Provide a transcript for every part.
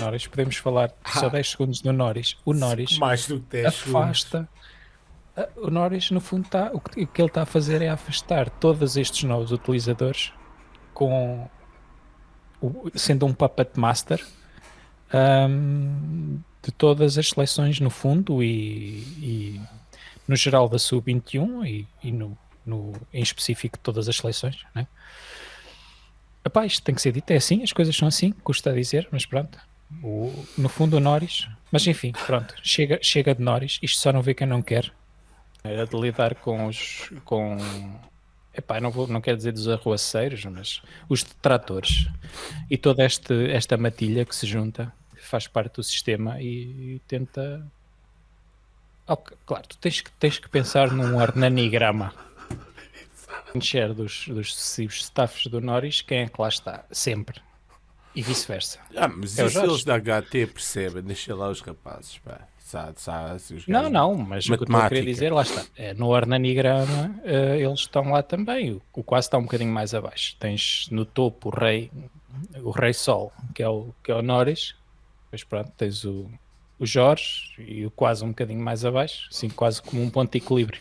Norris, podemos falar só 10 segundos do Norris. O Norris Mais do que 10 afasta. a- O Norris, no fundo, tá, o, que, o que ele está a fazer é afastar todos estes novos utilizadores com sendo um puppet master ahm, de todas as seleções no fundo e, e no geral da sub-21 e, e no, no- em específico de todas as seleções, né? Epá, isto tem que ser dito, é assim, as coisas são assim, custa a dizer, mas pronto. O- no fundo o Norris, mas enfim, pronto, chega, chega de Norris, isto só não vê quem não quer. É de lidar com os com epá, não, vou, não quero dizer dos arruaceiros, mas os detratores e toda este, esta matilha que se junta, que faz parte do sistema e, e tenta. Ok, claro, tu tens que, tens que pensar num organigrama encher dos, dos sucessivos staffs do Norris, quem é que lá está? Sempre. E vice-versa. Ah, mas É isso eles da HT percebem, deixa lá os rapazes, pá. Sabe, sabe, os Não, não, mas o que eu estou a querer Matemática. dizer, lá está. É, no organigrama eh, eles estão lá também. O, o quase está um bocadinho mais abaixo. Tens no topo o rei, o rei Sol, que é o, que é o Norris. Depois pronto, tens o, o Jorge e o quase um bocadinho mais abaixo, assim quase como um ponto de equilíbrio.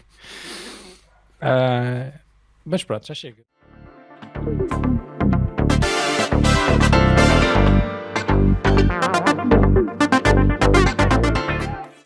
Ah, mas pronto, já chega.